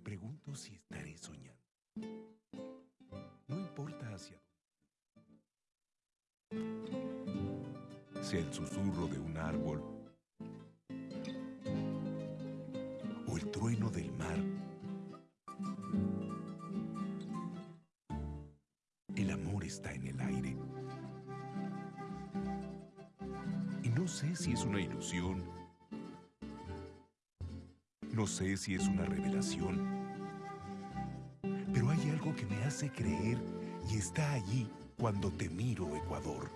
pregunto si estaré soñando. No importa hacia dónde. Sea el susurro de un árbol o el trueno del mar. El amor está en el aire. Y no sé si es una ilusión. No sé si es una revelación. Pero hay algo que me hace creer y está allí cuando te miro, Ecuador.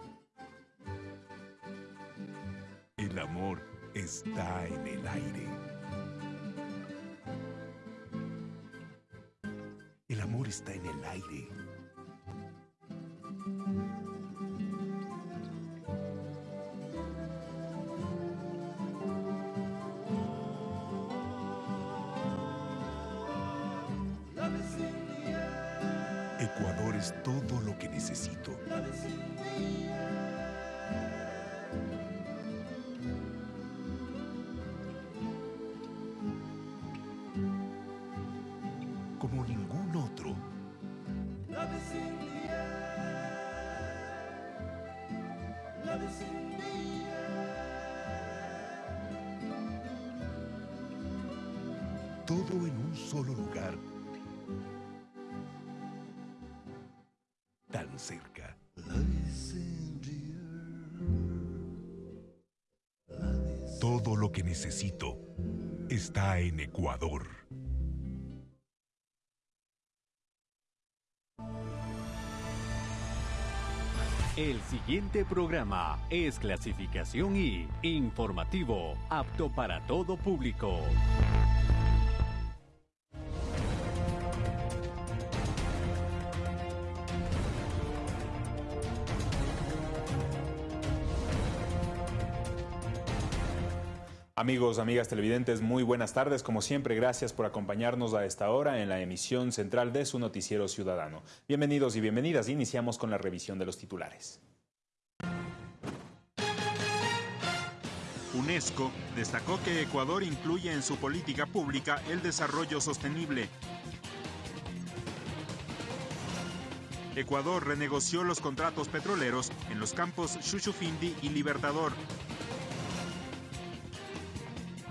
El amor está en el aire. El amor está en el aire. Ecuador es todo lo que necesito. El siguiente programa es clasificación I, informativo, apto para todo público. Amigos, amigas televidentes, muy buenas tardes. Como siempre, gracias por acompañarnos a esta hora en la emisión central de su noticiero ciudadano. Bienvenidos y bienvenidas. Iniciamos con la revisión de los titulares. UNESCO destacó que Ecuador incluye en su política pública el desarrollo sostenible. Ecuador renegoció los contratos petroleros en los campos Chuchufindi y Libertador.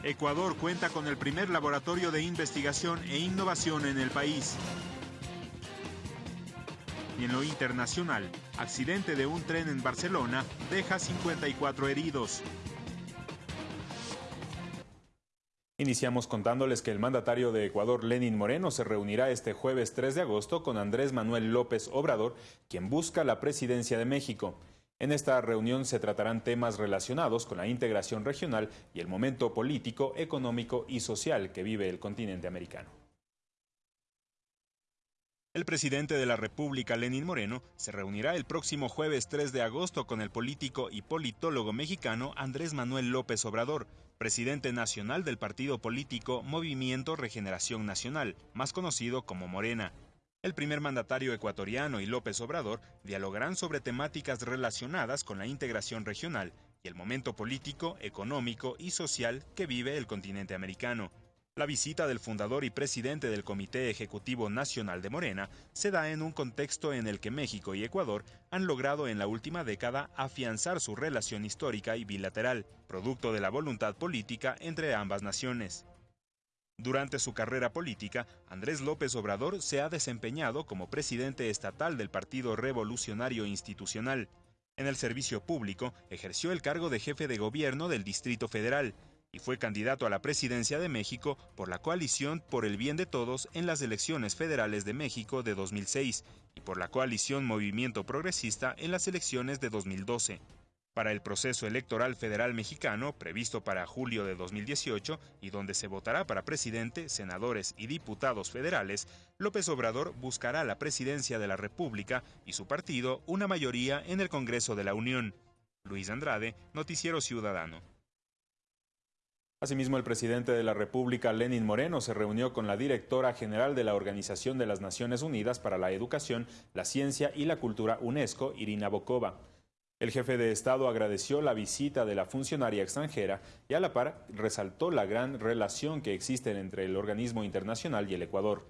Ecuador cuenta con el primer laboratorio de investigación e innovación en el país. Y en lo internacional, accidente de un tren en Barcelona deja 54 heridos. Iniciamos contándoles que el mandatario de Ecuador, Lenin Moreno, se reunirá este jueves 3 de agosto con Andrés Manuel López Obrador, quien busca la presidencia de México. En esta reunión se tratarán temas relacionados con la integración regional y el momento político, económico y social que vive el continente americano. El presidente de la República, Lenín Moreno, se reunirá el próximo jueves 3 de agosto con el político y politólogo mexicano Andrés Manuel López Obrador, presidente nacional del partido político Movimiento Regeneración Nacional, más conocido como Morena. El primer mandatario ecuatoriano y López Obrador dialogarán sobre temáticas relacionadas con la integración regional y el momento político, económico y social que vive el continente americano. La visita del fundador y presidente del Comité Ejecutivo Nacional de Morena se da en un contexto en el que México y Ecuador han logrado en la última década afianzar su relación histórica y bilateral, producto de la voluntad política entre ambas naciones. Durante su carrera política, Andrés López Obrador se ha desempeñado como presidente estatal del Partido Revolucionario Institucional. En el servicio público ejerció el cargo de jefe de gobierno del Distrito Federal y fue candidato a la presidencia de México por la coalición Por el Bien de Todos en las elecciones federales de México de 2006 y por la coalición Movimiento Progresista en las elecciones de 2012. Para el proceso electoral federal mexicano, previsto para julio de 2018 y donde se votará para presidente, senadores y diputados federales, López Obrador buscará la presidencia de la República y su partido una mayoría en el Congreso de la Unión. Luis Andrade, Noticiero Ciudadano. Asimismo, el presidente de la República, Lenin Moreno, se reunió con la directora general de la Organización de las Naciones Unidas para la Educación, la Ciencia y la Cultura UNESCO, Irina Bokova. El jefe de Estado agradeció la visita de la funcionaria extranjera y a la par resaltó la gran relación que existe entre el organismo internacional y el Ecuador.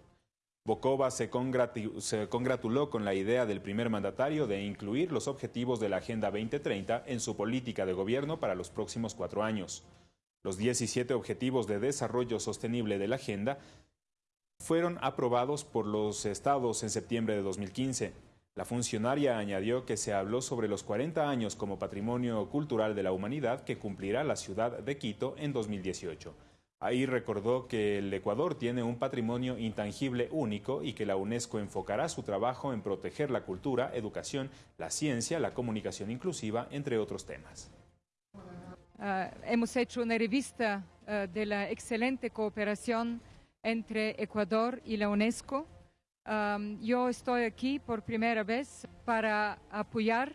Bokova se, congratuló con la idea del primer mandatario de incluir los objetivos de la Agenda 2030 en su política de gobierno para los próximos cuatro años. Los 17 Objetivos de Desarrollo Sostenible de la Agenda fueron aprobados por los estados en septiembre de 2015. La funcionaria añadió que se habló sobre los 40 años como patrimonio cultural de la humanidad que cumplirá la ciudad de Quito en 2018. Ahí recordó que el Ecuador tiene un patrimonio intangible único y que la UNESCO enfocará su trabajo en proteger la cultura, educación, la ciencia, la comunicación inclusiva, entre otros temas. Uh, hemos hecho una revista uh, de la excelente cooperación entre Ecuador y la UNESCO. Yo estoy aquí por primera vez para apoyar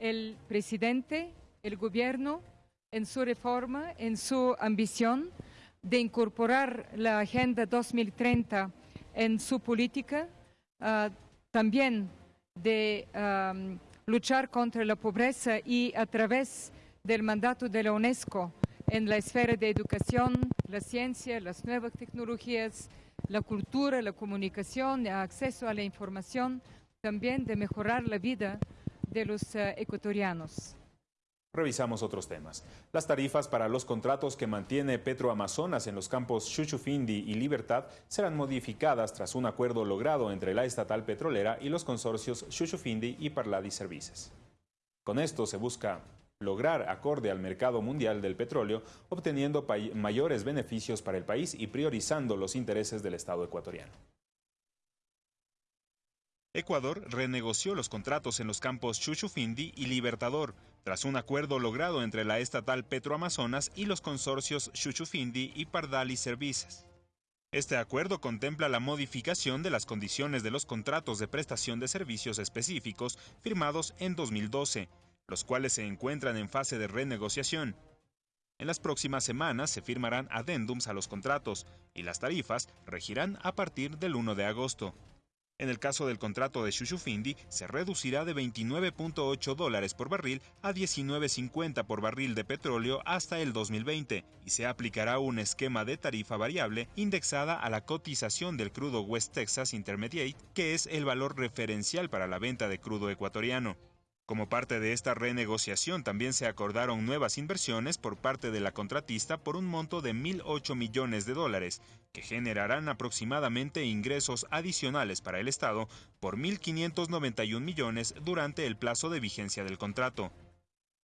el presidente, el gobierno, en su reforma, en su ambición de incorporar la Agenda 2030 en su política, ah, también de luchar contra la pobreza y a través del mandato de la UNESCO en la esfera de educación, la ciencia, las nuevas tecnologías, la cultura, la comunicación, el acceso a la información, también de mejorar la vida de los ah, ecuatorianos. Revisamos otros temas. Las tarifas para los contratos que mantiene Petroamazonas en los campos Chuchufindi y Libertad serán modificadas tras un acuerdo logrado entre la estatal petrolera y los consorcios Chuchufindi y Parladi Services. Con esto se busca lograr acorde al mercado mundial del petróleo, obteniendo mayores beneficios para el país y priorizando los intereses del Estado ecuatoriano. Ecuador renegoció los contratos en los campos Chuchufindi y Libertador, tras un acuerdo logrado entre la estatal Petroamazonas y los consorcios Chuchufindi y Pardali Services. Este acuerdo contempla la modificación de las condiciones de los contratos de prestación de servicios específicos firmados en 2012, los cuales se encuentran en fase de renegociación. En las próximas semanas se firmarán adendums a los contratos y las tarifas regirán a partir del 1 de agosto. En el caso del contrato de Shushufindi, se reducirá de 29.8 dólares por barril a 19.50 por barril de petróleo hasta el 2020 y se aplicará un esquema de tarifa variable indexada a la cotización del crudo West Texas Intermediate, que es el valor referencial para la venta de crudo ecuatoriano. Como parte de esta renegociación también se acordaron nuevas inversiones por parte de la contratista por un monto de 1.008 millones de dólares, que generarán aproximadamente ingresos adicionales para el Estado por 1.591 millones durante el plazo de vigencia del contrato.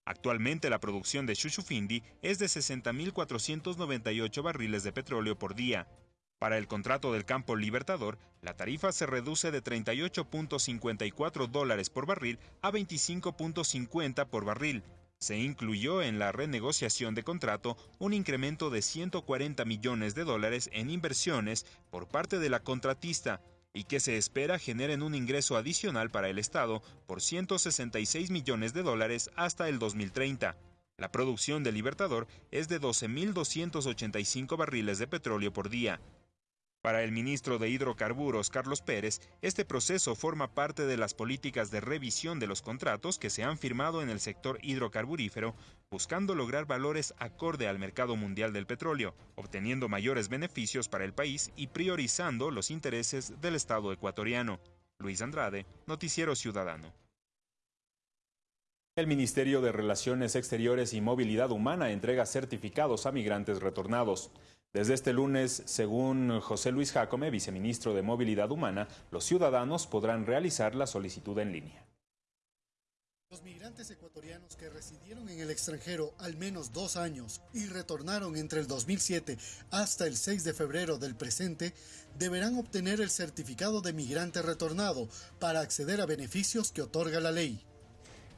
Actualmente la producción de Chuchufindi es de 60.498 barriles de petróleo por día, para el contrato del campo Libertador, la tarifa se reduce de 38.54 dólares por barril a 25.50 por barril. Se incluyó en la renegociación de contrato un incremento de 140 millones de dólares en inversiones por parte de la contratista y que se espera generen un ingreso adicional para el Estado por 166 millones de dólares hasta el 2030. La producción de Libertador es de 12.285 barriles de petróleo por día. Para el ministro de Hidrocarburos, Carlos Pérez, este proceso forma parte de las políticas de revisión de los contratos que se han firmado en el sector hidrocarburífero, buscando lograr valores acorde al mercado mundial del petróleo, obteniendo mayores beneficios para el país y priorizando los intereses del Estado ecuatoriano. Luis Andrade, Noticiero Ciudadano. El Ministerio de Relaciones Exteriores y Movilidad Humana entrega certificados a migrantes retornados. Desde este lunes, según José Luis Jacome, viceministro de Movilidad Humana, los ciudadanos podrán realizar la solicitud en línea. Los migrantes ecuatorianos que residieron en el extranjero al menos dos años y retornaron entre el 2007 hasta el 6 de febrero del presente deberán obtener el certificado de migrante retornado para acceder a beneficios que otorga la ley.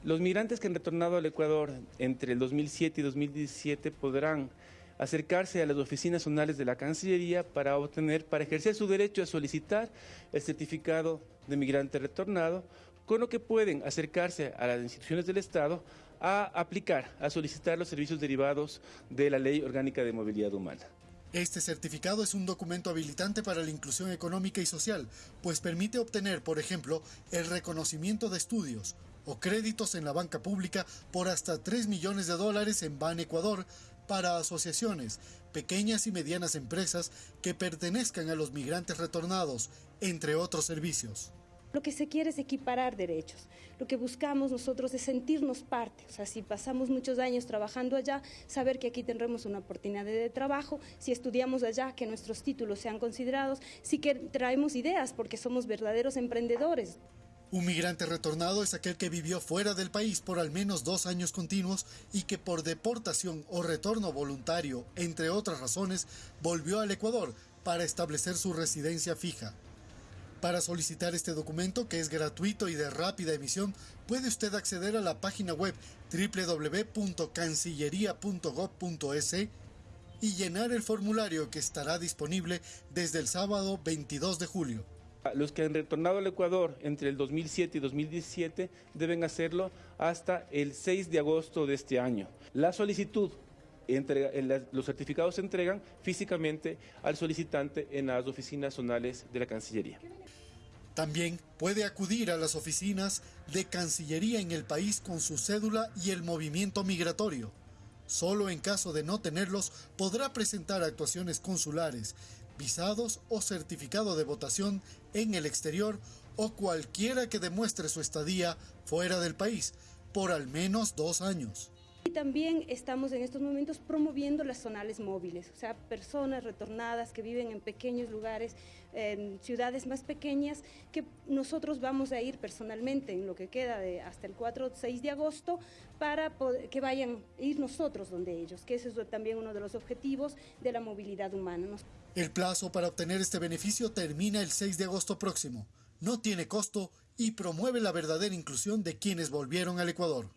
Los migrantes que han retornado al Ecuador entre el 2007 y 2017 podrán acercarse a las oficinas zonales de la Cancillería para obtener, para ejercer su derecho a solicitar el certificado de migrante retornado, con lo que pueden acercarse a las instituciones del Estado a aplicar, a solicitar los servicios derivados de la Ley Orgánica de Movilidad Humana. Este certificado es un documento habilitante para la inclusión económica y social, pues permite obtener, por ejemplo, el reconocimiento de estudios, o créditos en la banca pública por hasta 3 millones de dólares en Ban Ecuador para asociaciones, pequeñas y medianas empresas que pertenezcan a los migrantes retornados, entre otros servicios. Lo que se quiere es equiparar derechos. Lo que buscamos nosotros es sentirnos parte. O sea, si pasamos muchos años trabajando allá, saber que aquí tendremos una oportunidad de trabajo. Si estudiamos allá, que nuestros títulos sean considerados. Si que traemos ideas, porque somos verdaderos emprendedores. Un migrante retornado es aquel que vivió fuera del país por al menos dos años continuos y que por deportación o retorno voluntario, entre otras razones, volvió al Ecuador para establecer su residencia fija. Para solicitar este documento, que es gratuito y de rápida emisión, puede usted acceder a la página web www.cancillería.gov.es y llenar el formulario que estará disponible desde el sábado 22 de julio. Los que han retornado al Ecuador entre el 2007 y 2017 deben hacerlo hasta el 6 de agosto de este año. La solicitud los certificados se entregan físicamente al solicitante en las oficinas zonales de la Cancillería. También puede acudir a las oficinas de Cancillería en el país con su cédula y el movimiento migratorio. Solo en caso de no tenerlos podrá presentar actuaciones consulares, visados o certificado de votación en el exterior o cualquiera que demuestre su estadía fuera del país por al menos dos años. También estamos en estos momentos promoviendo las zonales móviles, o sea, personas retornadas que viven en pequeños lugares, en ciudades más pequeñas, que nosotros vamos a ir personalmente en lo que queda de hasta el 4 o 6 de agosto para que vayan a ir nosotros donde ellos, que ese es también uno de los objetivos de la movilidad humana. El plazo para obtener este beneficio termina el 6 de agosto próximo. No tiene costo y promueve la verdadera inclusión de quienes volvieron al Ecuador.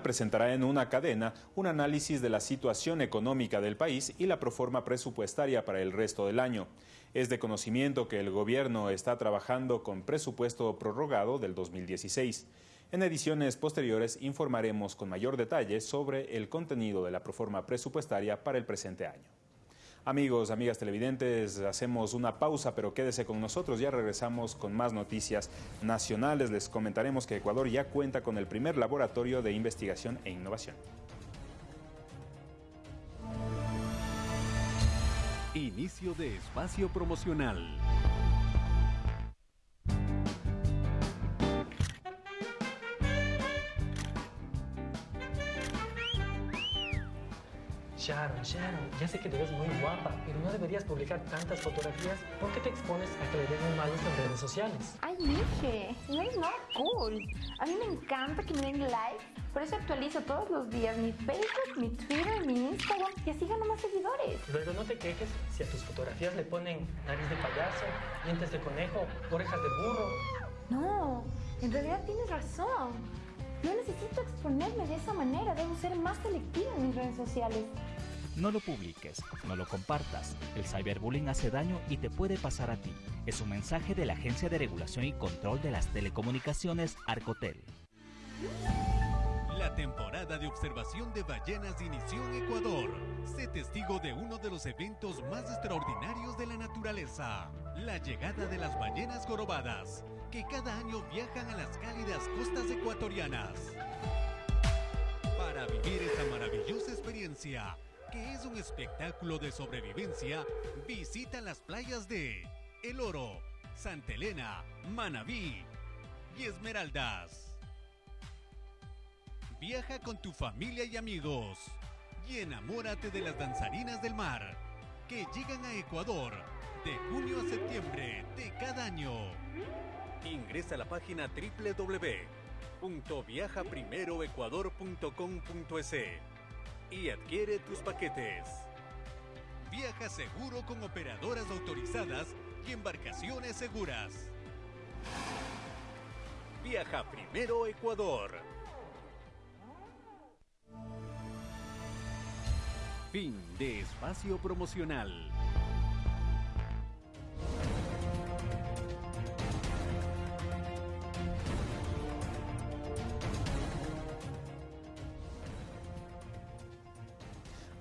Presentará en una cadena un análisis de la situación económica del país y la proforma presupuestaria para el resto del año. Es de conocimiento que el gobierno está trabajando con presupuesto prorrogado del 2016. En ediciones posteriores informaremos con mayor detalle sobre el contenido de la proforma presupuestaria para el presente año. Amigos, amigas televidentes, hacemos una pausa, pero quédese con nosotros. Ya regresamos con más noticias nacionales. Les comentaremos que Ecuador ya cuenta con el primer laboratorio de investigación e innovación. Inicio de espacio promocional. Sharon, Sharon, ya sé que te ves muy guapa, pero no deberías publicar tantas fotografías. ¿Por qué te expones a que le den un mal uso en redes sociales? Ay, dije, no es nada cool. A mí me encanta que me den like, por eso actualizo todos los días mi Facebook, mi Twitter, mi Instagram y así gano más seguidores. Luego no te quejes si a tus fotografías le ponen nariz de payaso, dientes de conejo, orejas de burro. No, en realidad tienes razón. No necesito exponerme de esa manera, debo ser más selectiva en mis redes sociales. No lo publiques, no lo compartas. El cyberbullying hace daño y te puede pasar a ti. Es un mensaje de la Agencia de Regulación y Control de las Telecomunicaciones, Arcotel. La temporada de observación de ballenas inició en Ecuador. Sé testigo de uno de los eventos más extraordinarios de la naturaleza, la llegada de las ballenas jorobadas, que cada año viajan a las cálidas costas ecuatorianas. Para vivir esta maravillosa experiencia, que es un espectáculo de sobrevivencia, visita las playas de El Oro, Santa Elena, Manabí y Esmeraldas. Viaja con tu familia y amigos y enamórate de las danzarinas del mar que llegan a Ecuador de junio a septiembre de cada año. Ingresa a la página www.viajaprimeroecuador.com.es y adquiere tus paquetes. Viaja seguro con operadoras autorizadas y embarcaciones seguras. Viaja primero Ecuador. Fin de espacio promocional.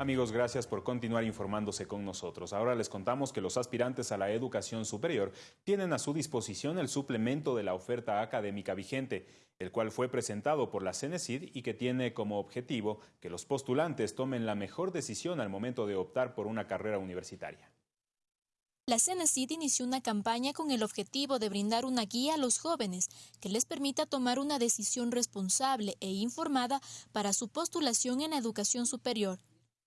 Amigos, gracias por continuar informándose con nosotros. Ahora les contamos que los aspirantes a la educación superior tienen a su disposición el suplemento de la oferta académica vigente, el cual fue presentado por la CENESID y que tiene como objetivo que los postulantes tomen la mejor decisión al momento de optar por una carrera universitaria. La CENESID inició una campaña con el objetivo de brindar una guía a los jóvenes que les permita tomar una decisión responsable e informada para su postulación en la educación superior.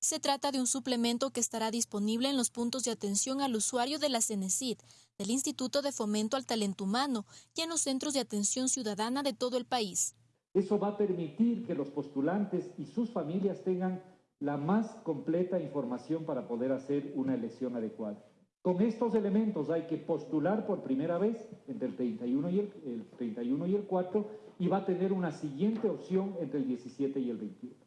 Se trata de un suplemento que estará disponible en los puntos de atención al usuario de la CENESID, del Instituto de Fomento al Talento Humano y en los centros de atención ciudadana de todo el país. Eso va a permitir que los postulantes y sus familias tengan la más completa información para poder hacer una elección adecuada. Con estos elementos hay que postular por primera vez entre el 31 y el, el 31 y el 4 y va a tener una siguiente opción entre el 17 y el 21.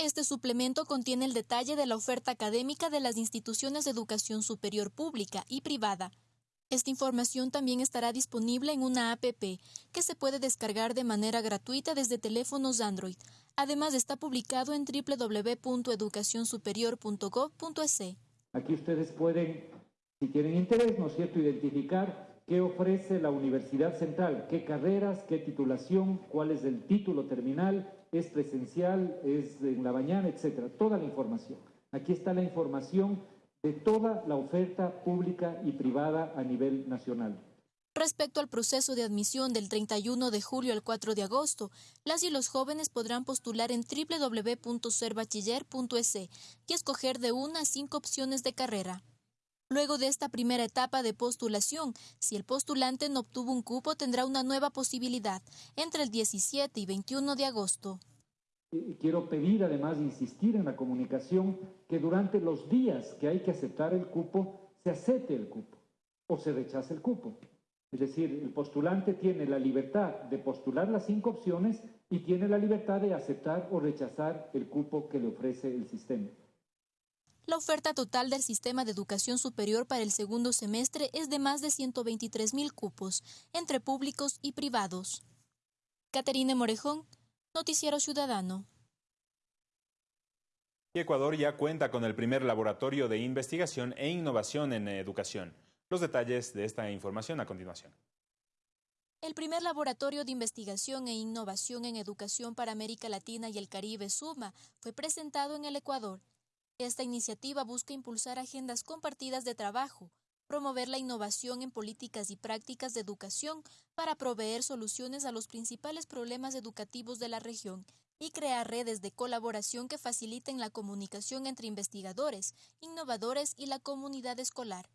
Este suplemento contiene el detalle de la oferta académica de las instituciones de educación superior pública y privada. Esta información también estará disponible en una APP que se puede descargar de manera gratuita desde teléfonos Android. Además está publicado en www.educacionsuperior.gov.es. Aquí ustedes pueden, si tienen interés, ¿no es cierto?, identificar qué ofrece la Universidad Central, qué carreras, qué titulación, cuál es el título terminal, es presencial, es en la mañana, etcétera, toda la información. Aquí está la información de toda la oferta pública y privada a nivel nacional. Respecto al proceso de admisión del 31 de julio al 4 de agosto, las y los jóvenes podrán postular en www.serbachiller.es y escoger de una a cinco opciones de carrera. Luego de esta primera etapa de postulación, si el postulante no obtuvo un cupo, tendrá una nueva posibilidad entre el 17 y 21 de agosto. Quiero pedir, además, insistir en la comunicación que durante los días que hay que aceptar el cupo, se acepte el cupo o se rechace el cupo. Es decir, el postulante tiene la libertad de postular las cinco opciones y tiene la libertad de aceptar o rechazar el cupo que le ofrece el sistema. La oferta total del sistema de educación superior para el segundo semestre es de más de 123 mil cupos, entre públicos y privados. Caterine Morejón, Noticiero Ciudadano. Ecuador ya cuenta con el primer laboratorio de investigación e innovación en educación. Los detalles de esta información a continuación. El primer laboratorio de investigación e innovación en educación para América Latina y el Caribe, SUMA, fue presentado en el Ecuador esta iniciativa busca impulsar agendas compartidas de trabajo, promover la innovación en políticas y prácticas de educación para proveer soluciones a los principales problemas educativos de la región y crear redes de colaboración que faciliten la comunicación entre investigadores, innovadores y la comunidad escolar.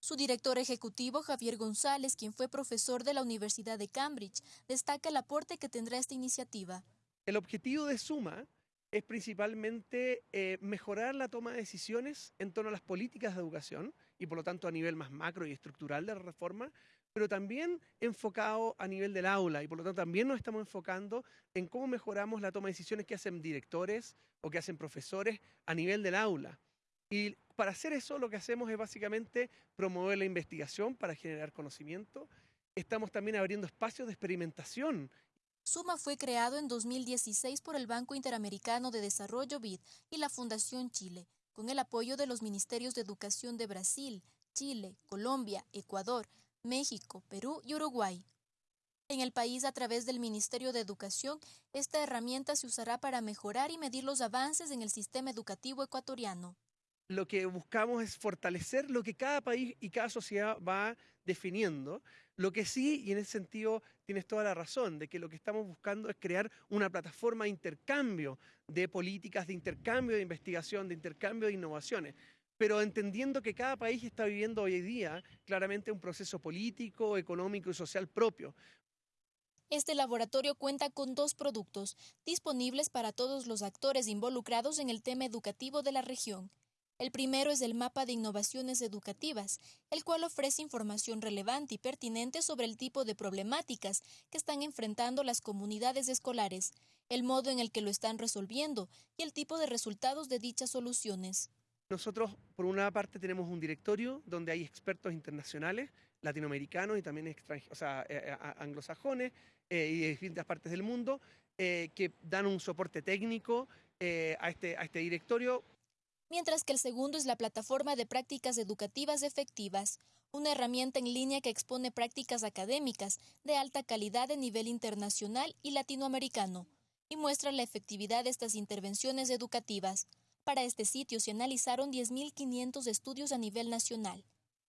Su director ejecutivo, Javier González, quien fue profesor de la Universidad de Cambridge, destaca el aporte que tendrá esta iniciativa. El objetivo de Suma es principalmente eh, mejorar la toma de decisiones en torno a las políticas de educación y por lo tanto a nivel más macro y estructural de la reforma, pero también enfocado a nivel del aula y por lo tanto también nos estamos enfocando en cómo mejoramos la toma de decisiones que hacen directores o que hacen profesores a nivel del aula. Y para hacer eso lo que hacemos es básicamente promover la investigación para generar conocimiento. Estamos también abriendo espacios de experimentación Suma fue creado en 2016 por el Banco Interamericano de Desarrollo BID y la Fundación Chile, con el apoyo de los Ministerios de Educación de Brasil, Chile, Colombia, Ecuador, México, Perú y Uruguay. En el país, a través del Ministerio de Educación, esta herramienta se usará para mejorar y medir los avances en el sistema educativo ecuatoriano. Lo que buscamos es fortalecer lo que cada país y cada sociedad va definiendo lo que sí, y en ese sentido tienes toda la razón, de que lo que estamos buscando es crear una plataforma de intercambio de políticas, de intercambio de investigación, de intercambio de innovaciones pero entendiendo que cada país está viviendo hoy día claramente un proceso político, económico y social propio. Este laboratorio cuenta con dos productos disponibles para todos los actores involucrados en el tema educativo de la región. El primero es el mapa de innovaciones educativas, el cual ofrece información relevante y pertinente sobre el tipo de problemáticas que están enfrentando las comunidades escolares, el modo en el que lo están resolviendo y el tipo de resultados de dichas soluciones. Nosotros, por una parte, tenemos un directorio donde hay expertos internacionales, latinoamericanos y también o sea, eh, eh, anglosajones eh, y de distintas partes del mundo, que dan un soporte técnico este, a este directorio mientras que el segundo es la plataforma de prácticas educativas efectivas, una herramienta en línea que expone prácticas académicas de alta calidad de nivel internacional y latinoamericano, y muestra la efectividad de estas intervenciones educativas. Para este sitio se analizaron 10.500 estudios a nivel nacional.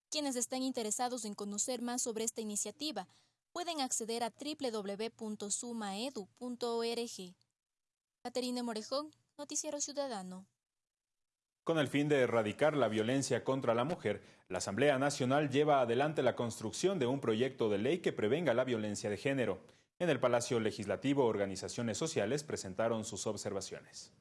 Quienes estén interesados en conocer más sobre esta iniciativa pueden acceder a www.sumaedu.org. Caterina Morejón, Noticiero Ciudadano. Con el fin de erradicar la violencia contra la mujer, la Asamblea Nacional lleva adelante la construcción de un proyecto de ley que prevenga la violencia de género. En el Palacio Legislativo, organizaciones sociales presentaron sus observaciones.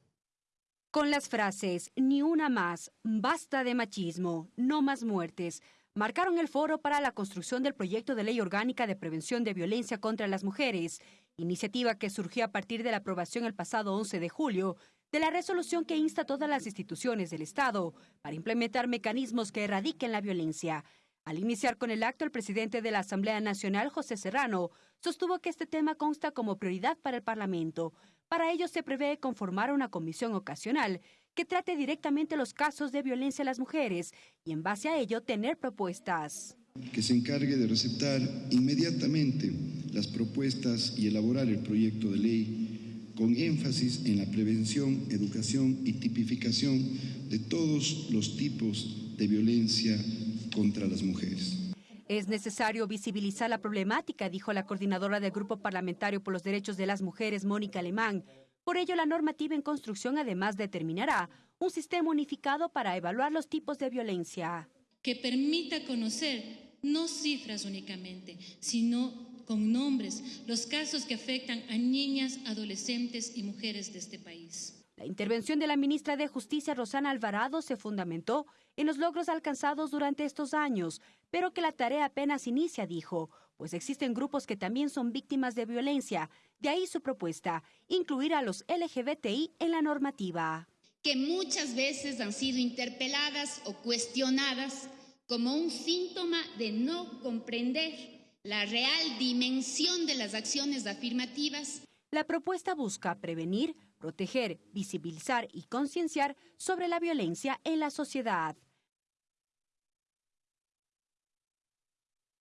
Con las frases Ni una más, basta de machismo, no más muertes, marcaron el foro para la construcción del proyecto de ley orgánica de prevención de violencia contra las mujeres, iniciativa que surgió a partir de la aprobación el pasado 11 de julio de la resolución que insta a todas las instituciones del Estado para implementar mecanismos que erradiquen la violencia. Al iniciar con el acto, el presidente de la Asamblea Nacional, José Serrano, sostuvo que este tema consta como prioridad para el Parlamento. Para ello se prevé conformar una comisión ocasional que trate directamente los casos de violencia a las mujeres y en base a ello tener propuestas. Que se encargue de receptar inmediatamente las propuestas y elaborar el proyecto de ley con énfasis en la prevención, educación y tipificación de todos los tipos de violencia contra las mujeres. Es necesario visibilizar la problemática, dijo la coordinadora del Grupo Parlamentario por los Derechos de las Mujeres, Mónica Alemán. Por ello, la normativa en construcción además determinará un sistema unificado para evaluar los tipos de violencia. Que permita conocer no cifras únicamente, sino con nombres los casos que afectan a niñas, adolescentes y mujeres de este país. La intervención de la ministra de Justicia, Rosana Alvarado, se fundamentó en los logros alcanzados durante estos años, pero que la tarea apenas inicia, dijo, pues existen grupos que también son víctimas de violencia. De ahí su propuesta, incluir a los LGBTI en la normativa. Que muchas veces han sido interpeladas o cuestionadas como un síntoma de no comprender la real dimensión de las acciones afirmativas. La propuesta busca prevenir, proteger, visibilizar y concienciar sobre la violencia en la sociedad.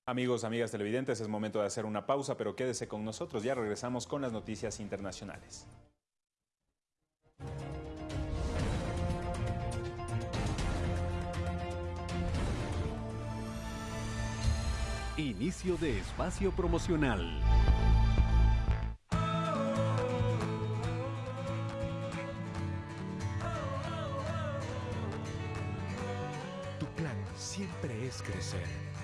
Amigos, amigas televidentes, es momento de hacer una pausa, pero quédese con nosotros. Ya regresamos con las noticias internacionales. Inicio de espacio promocional. Tu plan siempre es crecer.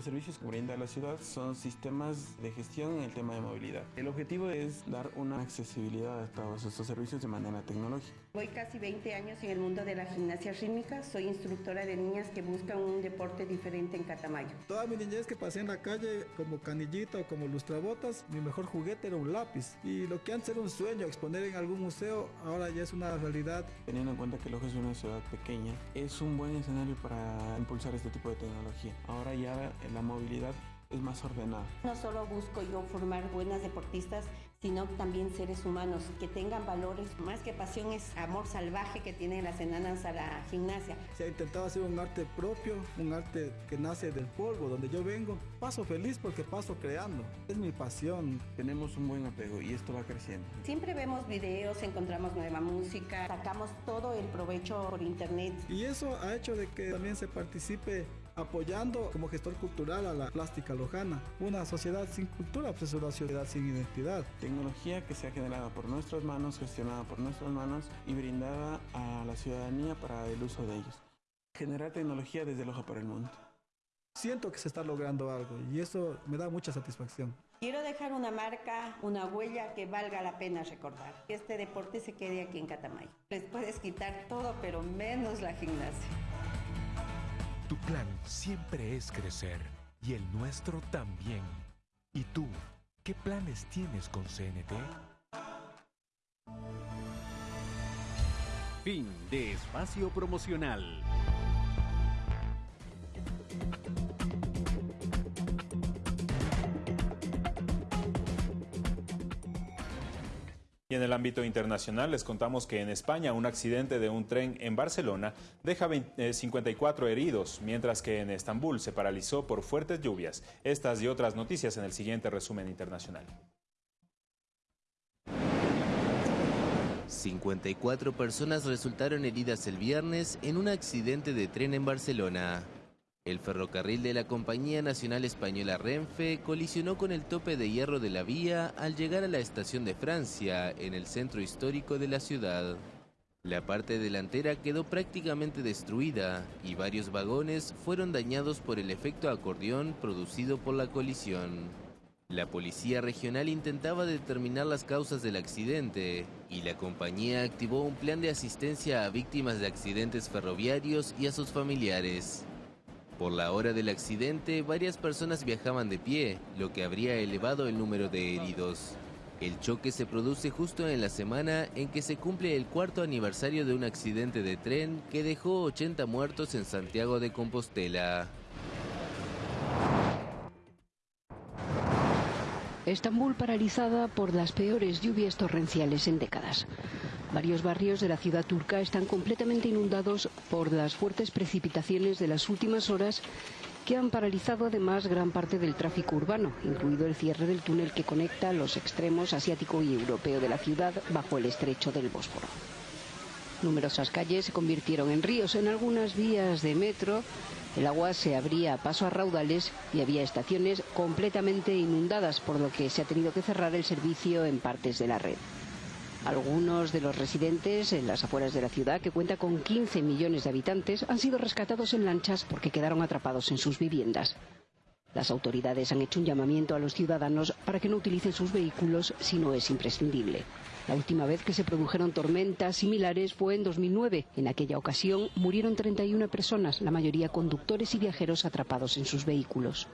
Los servicios que brinda la ciudad son sistemas de gestión en el tema de movilidad. El objetivo es dar una accesibilidad a todos estos servicios de manera tecnológica. Voy casi 20 años en el mundo de la gimnasia rítmica. Soy instructora de niñas que buscan un deporte diferente en Catamayo. Toda mi niñez que pasé en la calle como canillita o como lustrabotas, mi mejor juguete era un lápiz. Y lo que antes era un sueño, exponer en algún museo, ahora ya es una realidad. Teniendo en cuenta que Loja es una ciudad pequeña, es un buen escenario para impulsar este tipo de tecnología. Ahora ya la movilidad es más ordenada. No solo busco yo formar buenas deportistas, sino también seres humanos que tengan valores. Más que pasión es amor salvaje que tienen las enanas a la gimnasia. Se ha intentado hacer un arte propio, un arte que nace del polvo, donde yo vengo. Paso feliz porque paso creando. Es mi pasión. Tenemos un buen apego y esto va creciendo. Siempre vemos videos, encontramos nueva música, sacamos todo el provecho por internet. Y eso ha hecho de que también se participe apoyando como gestor cultural a la plástica lojana. Una sociedad sin cultura pues es una sociedad sin identidad. Tecnología que se ha generado por nuestras manos, gestionada por nuestras manos y brindada a la ciudadanía para el uso de ellos. Generar tecnología desde Loja para el mundo. Siento que se está logrando algo y eso me da mucha satisfacción. Quiero dejar una marca, una huella que valga la pena recordar. Que este deporte se quede aquí en Catamayo. Les puedes quitar todo, pero menos la gimnasia. Tu plan siempre es crecer y el nuestro también. ¿Y tú, qué planes tienes con CNT? Fin de espacio promocional. Y en el ámbito internacional les contamos que en España un accidente de un tren en Barcelona deja 54 eh, heridos, mientras que en Estambul se paralizó por fuertes lluvias. Estas y otras noticias en el siguiente resumen internacional. 54 personas resultaron heridas el viernes en un accidente de tren en Barcelona. El ferrocarril de la Compañía Nacional Española Renfe colisionó con el tope de hierro de la vía al llegar a la estación de Francia, en el centro histórico de la ciudad. La parte delantera quedó prácticamente destruida y varios vagones fueron dañados por el efecto acordeón producido por la colisión. La policía regional intentaba determinar las causas del accidente y la compañía activó un plan de asistencia a víctimas de accidentes ferroviarios y a sus familiares. Por la hora del accidente, varias personas viajaban de pie, lo que habría elevado el número de heridos. El choque se produce justo en la semana en que se cumple el cuarto aniversario de un accidente de tren que dejó 80 muertos en Santiago de Compostela. Estambul paralizada por las peores lluvias torrenciales en décadas. Varios barrios de la ciudad turca están completamente inundados por las fuertes precipitaciones de las últimas horas que han paralizado además gran parte del tráfico urbano, incluido el cierre del túnel que conecta los extremos asiático y europeo de la ciudad bajo el estrecho del Bósforo. Numerosas calles se convirtieron en ríos en algunas vías de metro. El agua se abría a paso a raudales y había estaciones completamente inundadas, por lo que se ha tenido que cerrar el servicio en partes de la red. Algunos de los residentes en las afueras de la ciudad, que cuenta con 15 millones de habitantes, han sido rescatados en lanchas porque quedaron atrapados en sus viviendas. Las autoridades han hecho un llamamiento a los ciudadanos para que no utilicen sus vehículos si no es imprescindible. La última vez que se produjeron tormentas similares fue en 2009. En aquella ocasión murieron 31 personas, la mayoría conductores y viajeros atrapados en sus vehículos.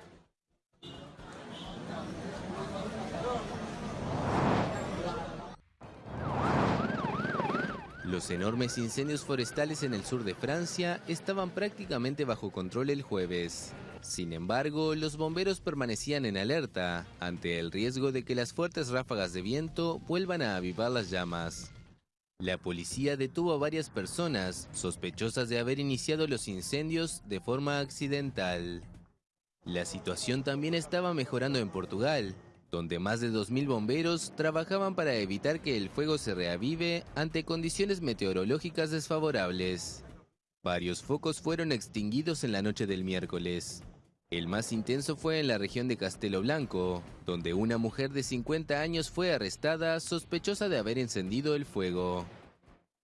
Los enormes incendios forestales en el sur de Francia estaban prácticamente bajo control el jueves. Sin embargo, los bomberos permanecían en alerta ante el riesgo de que las fuertes ráfagas de viento vuelvan a avivar las llamas. La policía detuvo a varias personas sospechosas de haber iniciado los incendios de forma accidental. La situación también estaba mejorando en Portugal, donde más de 2.000 bomberos trabajaban para evitar que el fuego se reavive ante condiciones meteorológicas desfavorables. Varios focos fueron extinguidos en la noche del miércoles. El más intenso fue en la región de Castelo Blanco, donde una mujer de 50 años fue arrestada sospechosa de haber encendido el fuego.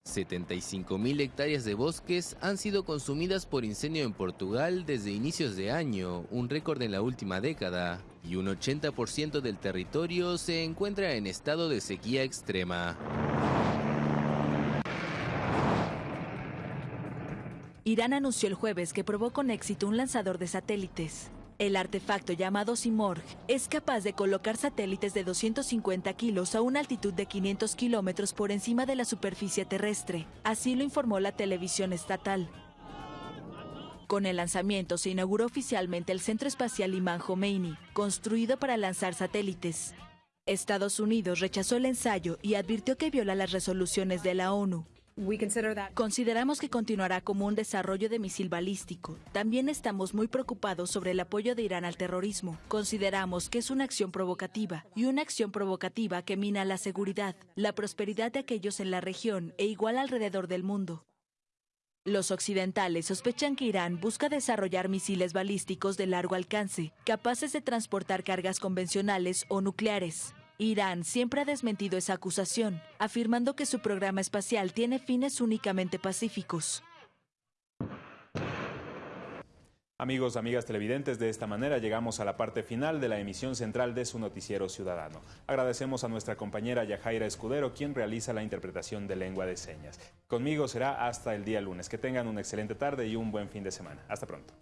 75.000 hectáreas de bosques han sido consumidas por incendio en Portugal desde inicios de año, un récord en la última década, y un 80% del territorio se encuentra en estado de sequía extrema. Irán anunció el jueves que probó con éxito un lanzador de satélites. El artefacto llamado Simorg es capaz de colocar satélites de 250 kilos a una altitud de 500 kilómetros por encima de la superficie terrestre. Así lo informó la televisión estatal. Con el lanzamiento se inauguró oficialmente el Centro Espacial Imán Khomeini, construido para lanzar satélites. Estados Unidos rechazó el ensayo y advirtió que viola las resoluciones de la ONU. Consideramos que continuará como un desarrollo de misil balístico. También estamos muy preocupados sobre el apoyo de Irán al terrorismo. Consideramos que es una acción provocativa y una acción provocativa que mina la seguridad, la prosperidad de aquellos en la región e igual alrededor del mundo. Los occidentales sospechan que Irán busca desarrollar misiles balísticos de largo alcance, capaces de transportar cargas convencionales o nucleares. Irán siempre ha desmentido esa acusación, afirmando que su programa espacial tiene fines únicamente pacíficos. Amigos, amigas televidentes, de esta manera llegamos a la parte final de la emisión central de su noticiero ciudadano. Agradecemos a nuestra compañera Yajaira Escudero, quien realiza la interpretación de lengua de señas. Conmigo será hasta el día lunes. Que tengan una excelente tarde y un buen fin de semana. Hasta pronto.